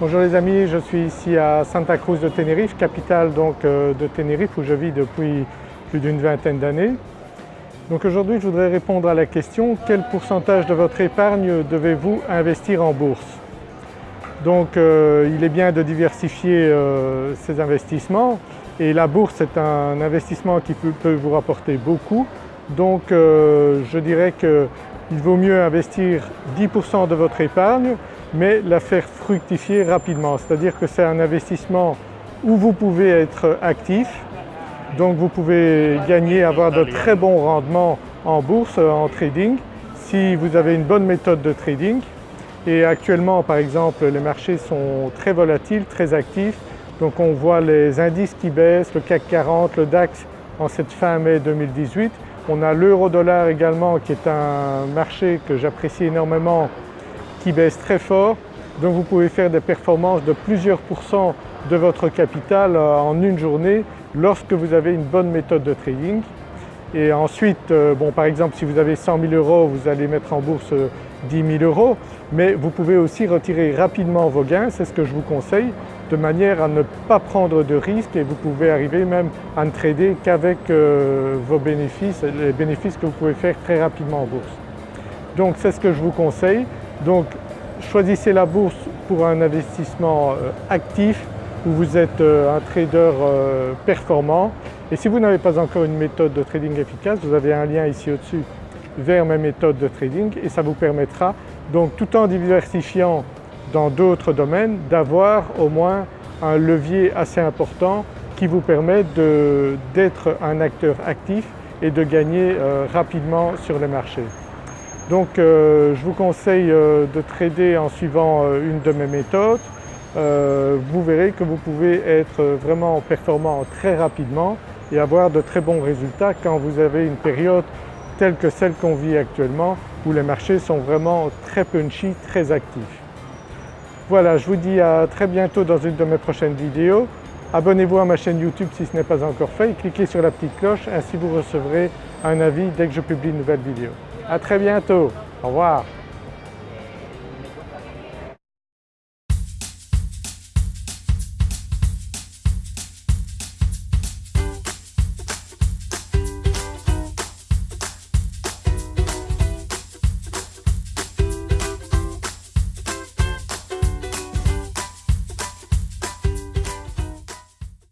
Bonjour les amis, je suis ici à Santa Cruz de Tenerife, capitale donc euh, de Tenerife où je vis depuis plus d'une vingtaine d'années. Donc aujourd'hui je voudrais répondre à la question quel pourcentage de votre épargne devez-vous investir en bourse? Donc euh, il est bien de diversifier euh, ses investissements et la bourse est un investissement qui peut, vous rapporter beaucoup. Donc je dirais qu'il vaut mieux investir 10% de votre épargne mais la faire fructifier rapidement. C'est-à-dire que c'est un investissement où vous pouvez être actif, donc vous pouvez gagner, avoir de très bons rendements en bourse, en trading, si vous avez une bonne méthode de trading. Et actuellement par exemple les marchés sont très volatiles, très actifs, donc on voit les indices qui baissent, le CAC 40, le DAX en cette fin mai 2018. On a l'euro-dollar également qui est un marché que j'apprécie énormément qui baisse très fort, donc vous pouvez faire des performances de plusieurs pourcents de votre capital euh, en une journée lorsque vous avez une bonne méthode de trading. Et ensuite, euh, bon, par exemple si vous avez 100 000 euros, vous allez mettre en bourse 10 euh, 000 euros, mais vous pouvez aussi retirer rapidement vos gains, c'est ce que je vous conseille, de manière à ne pas prendre de risques et vous pouvez arriver même à ne trader qu'avec vos bénéfices, les bénéfices que vous pouvez faire très rapidement en bourse. Donc c'est ce que je vous conseille. Donc choisissez la bourse pour un investissement euh, actif où vous êtes euh, un trader euh, performant et si vous n'avez pas encore une méthode de trading efficace, vous avez un lien ici au-dessus vers mes méthodes de trading et ça vous permettra donc tout en diversifiant dans d'autres domaines d'avoir au moins un levier assez important qui vous permet d'être un acteur actif et de gagner rapidement sur les marchés. Donc euh, je vous conseille euh, de trader en suivant euh, une de mes méthodes. vous verrez que vous pouvez être vraiment performant très rapidement et avoir de très bons résultats quand vous avez une période telle que celle qu'on vit actuellement où les marchés sont vraiment très punchy, très actifs. Voilà, je vous dis à très bientôt dans une de mes prochaines vidéos. Abonnez-vous à ma chaîne YouTube si ce n'est pas encore fait et cliquez sur la petite cloche, ainsi vous recevrez un avis dès que je publie une nouvelle vidéo. À très bientôt. Au revoir.